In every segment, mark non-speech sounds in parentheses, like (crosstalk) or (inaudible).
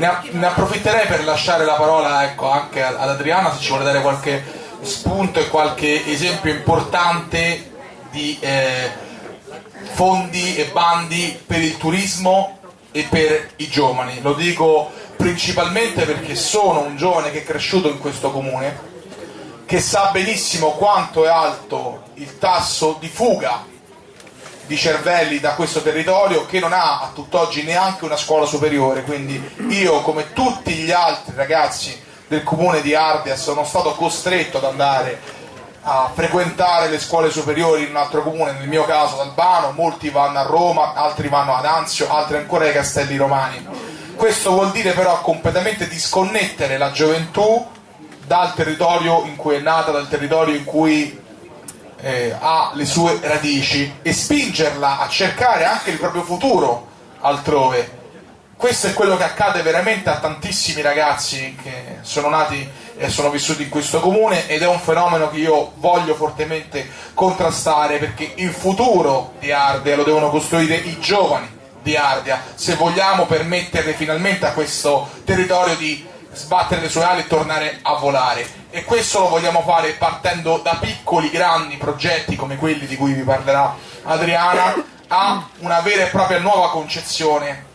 ne, ne, approfitterei per lasciare la parola ecco, anche ad Adriana se ci vuole dare qualche spunto e qualche esempio importante di eh, fondi e bandi per il turismo e per i giovani. Lo dico principalmente perché sono un giovane che è cresciuto in questo comune, che sa benissimo quanto è alto il tasso di fuga di cervelli da questo territorio che non ha a tutt'oggi neanche una scuola superiore, quindi io come tutti gli altri ragazzi del comune di Ardea sono stato costretto ad andare a frequentare le scuole superiori in un altro comune, nel mio caso ad Albano, molti vanno a Roma, altri vanno ad Anzio, altri ancora ai Castelli Romani. Questo vuol dire però completamente disconnettere la gioventù dal territorio in cui è nata, dal territorio in cui eh, ha le sue radici e spingerla a cercare anche il proprio futuro altrove. Questo è quello che accade veramente a tantissimi ragazzi che sono nati e sono vissuti in questo comune ed è un fenomeno che io voglio fortemente contrastare perché il futuro di Ardea lo devono costruire i giovani di Ardea se vogliamo permettere finalmente a questo territorio di sbattere le sue ali e tornare a volare. E questo lo vogliamo fare partendo da piccoli grandi progetti come quelli di cui vi parlerà Adriana a una vera e propria nuova concezione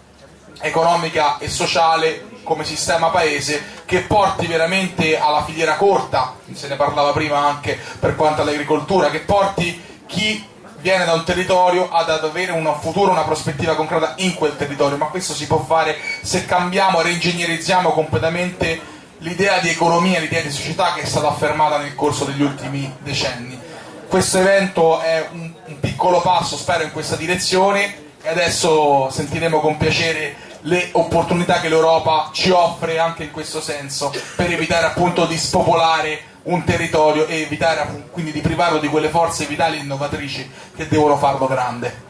economica e sociale come sistema paese che porti veramente alla filiera corta, se ne parlava prima anche per quanto all'agricoltura, che porti chi viene da un territorio ad avere un futuro, una prospettiva concreta in quel territorio, ma questo si può fare se cambiamo, reingegnerizziamo completamente l'idea di economia, l'idea di società che è stata affermata nel corso degli ultimi decenni. Questo evento è un, un piccolo passo, spero, in questa direzione e adesso sentiremo con piacere le opportunità che l'Europa ci offre anche in questo senso per evitare appunto di spopolare un territorio e evitare quindi di privarlo di quelle forze vitali e innovatrici che devono farlo grande.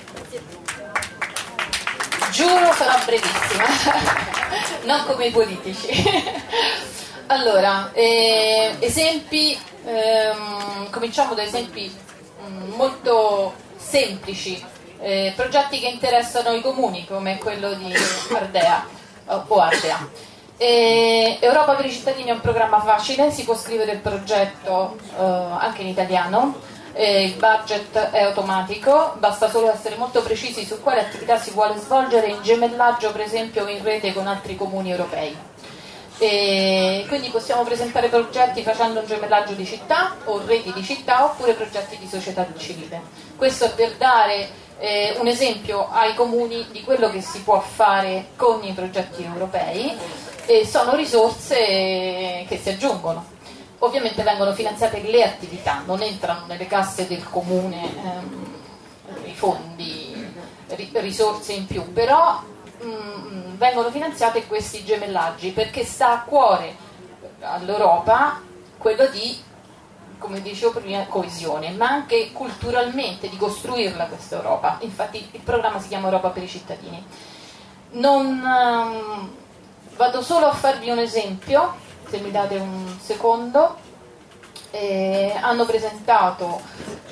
Giuro sarà brevissima, (laughs) non come i politici. (laughs) allora, eh, esempi, ehm, cominciamo da esempi mm, molto semplici, eh, progetti che interessano i comuni come quello di Ardea o Ardea. Europa per i cittadini è un programma facile, si può scrivere il progetto eh, anche in italiano, il budget è automatico, basta solo essere molto precisi su quale attività si vuole svolgere in gemellaggio per esempio in rete con altri comuni europei. E quindi possiamo presentare progetti facendo un gemellaggio di città o reti di città oppure progetti di società civile. Questo è per dare eh, un esempio ai comuni di quello che si può fare con i progetti europei e sono risorse che si aggiungono. Ovviamente vengono finanziate le attività, non entrano nelle casse del comune ehm, i fondi, risorse in più, però mh, mm, vengono finanziate questi gemellaggi perché sta a cuore all'Europa quello di come dicevo prima, coesione, ma anche culturalmente di costruirla questa Europa. Infatti il programma si chiama Europa per i cittadini. Non, um, vado solo a farvi un esempio, se mi date un secondo. Eh, hanno presentato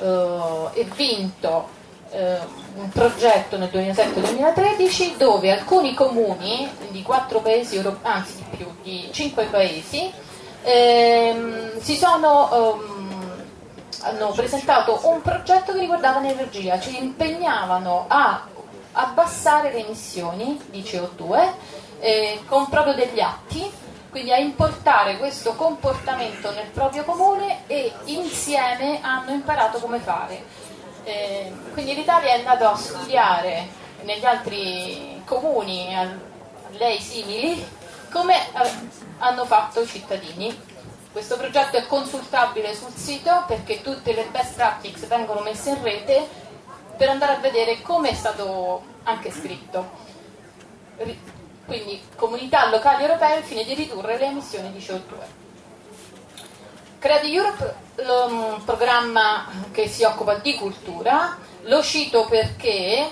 eh, e vinto eh, un progetto nel 2007-2013 dove alcuni comuni di quattro paesi, anzi di più, di cinque paesi, ehm, si sono ehm, hanno presentato un progetto che riguardava l'energia, ci impegnavano a abbassare le emissioni di CO2 eh, con proprio degli atti, quindi a importare questo comportamento nel proprio comune e insieme hanno imparato come fare. Eh, quindi l'Italia è andata a studiare negli altri comuni a lei simili come eh, hanno fatto i cittadini questo progetto è consultabile sul sito perché tutte le best practices vengono messe in rete per andare a vedere come è stato anche scritto. Quindi comunità locali europee al fine di ridurre le emissioni di CO2. Credi Europe è un programma che si occupa di cultura, lo cito perché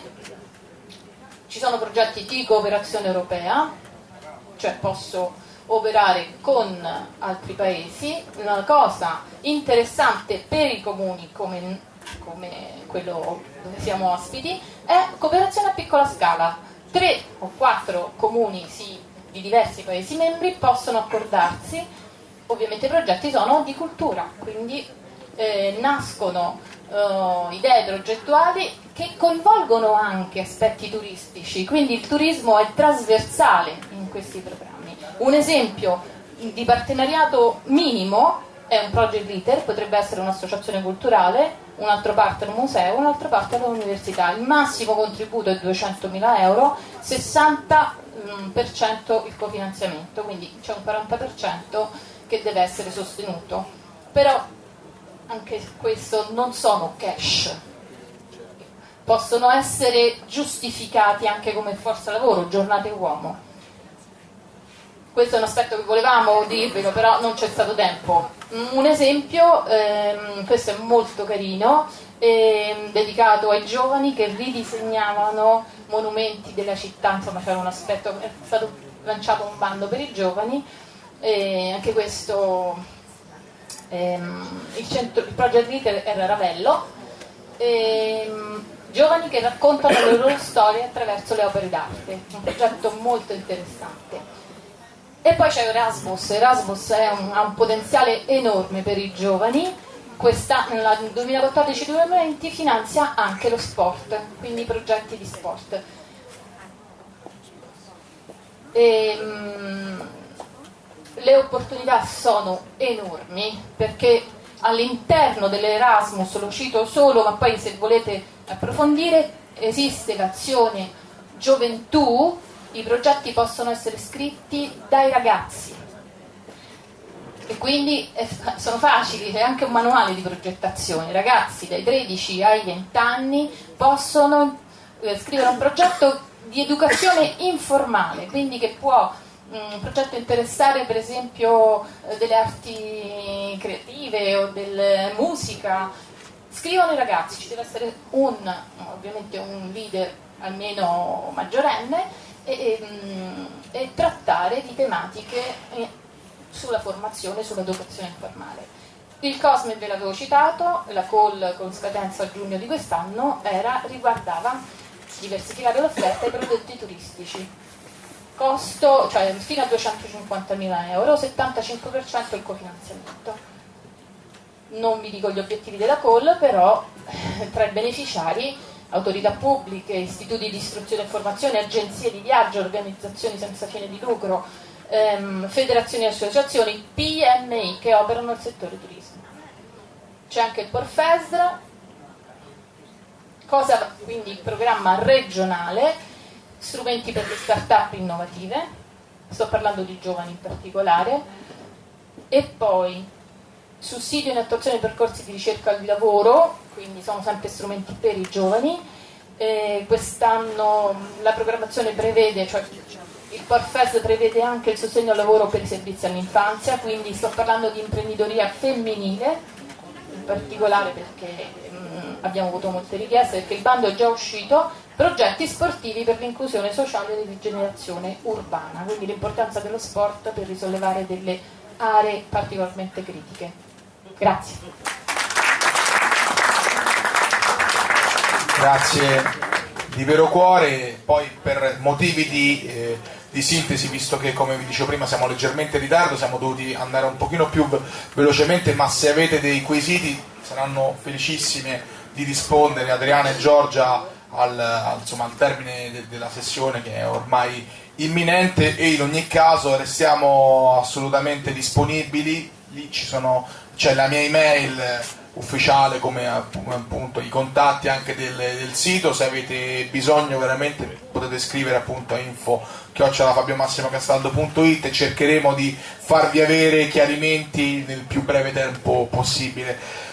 ci sono progetti di cooperazione europea, cioè posso operare con altri paesi. Una cosa interessante per i comuni come, come quello dove siamo ospiti è cooperazione a piccola scala. Tre o quattro comuni si di diversi Paesi membri possono accordarsi, ovviamente i progetti sono di cultura, quindi eh, nascono eh, idee progettuali che coinvolgono anche aspetti turistici, quindi il turismo è trasversale in questi programmi. Un esempio di partenariato minimo è un project leader, potrebbe essere un'associazione culturale, un altro partner un museo, un altro partner un'università. Il massimo contributo è 200.000 euro, 60% mm, il cofinanziamento, quindi c'è un 40% che deve essere sostenuto. Però anche questo non sono cash, possono essere giustificati anche come forza lavoro, giornate uomo. Questo è un aspetto che volevamo dirvelo, però non c'è stato tempo. Un esempio, ehm, questo è molto carino, ehm, dedicato ai giovani che ridisegnavano monumenti della città, insomma c'era un aspetto, è stato lanciato un bando per i giovani, e anche questo ehm, il, centro, il project leader era Ravello, ehm, giovani che raccontano le loro storie attraverso le opere d'arte, un progetto molto interessante. E poi c'è Erasmus, Erasmus un, ha un potenziale enorme per i giovani, questa, nel 2014-2020 finanzia anche lo sport, quindi progetti di sport. E, um, le opportunità sono enormi perché all'interno dell'Erasmus, lo cito solo, ma poi se volete approfondire, esiste l'azione gioventù, i progetti possono essere scritti dai ragazzi e quindi sono facili, c'è anche un manuale di progettazione, ragazzi dai 13 ai 20 anni possono eh, scrivere un progetto di educazione informale, quindi che può un progetto interessare per esempio eh, delle arti creative o della musica, scrivono i ragazzi, ci deve essere un, ovviamente un leader almeno maggiorenne e, e, mm, e trattare di tematiche eh, sulla formazione, sull'educazione informale. Il COSME ve l'avevo citato, la call con scadenza a giugno di quest'anno riguardava diversificare l'offerta ai prodotti turistici costo, cioè fino a 250.000 euro, 75% il cofinanziamento. Non vi dico gli obiettivi della call, però tra i beneficiari autorità pubbliche, istituti di istruzione e formazione, agenzie di viaggio, organizzazioni senza fine di lucro, ehm, federazioni e associazioni, PMI che operano nel settore turismo. C'è anche il Porfesra, cosa quindi il programma regionale strumenti per le start-up innovative, sto parlando di giovani in particolare, e poi sussidio in attuazione di percorsi di ricerca di lavoro, quindi sono sempre strumenti per i giovani. Eh, quest'anno la programmazione prevede, cioè il Porfes prevede anche il sostegno al lavoro per i servizi all'infanzia, quindi sto parlando di imprenditoria femminile, in particolare perché mh, mm, abbiamo avuto molte richieste, perché il bando è già uscito, progetti sportivi per l'inclusione sociale e rigenerazione urbana, quindi l'importanza dello sport per risollevare delle aree particolarmente critiche. Grazie. Grazie di vero cuore, poi per motivi di, eh, di, sintesi, visto che come vi dicevo prima siamo leggermente in ritardo, siamo dovuti andare un pochino più velocemente, ma se avete dei quesiti saranno felicissime di rispondere. Adriana e Giorgia al, insomma, al termine de, della sessione che è ormai imminente e in ogni caso restiamo assolutamente disponibili, lì c'è la mia email ufficiale come appunto i contatti anche del, del, sito, se avete bisogno veramente potete scrivere appunto a info chiocciolafabiomassimocastaldo.it e cercheremo di farvi avere chiarimenti nel più breve tempo possibile.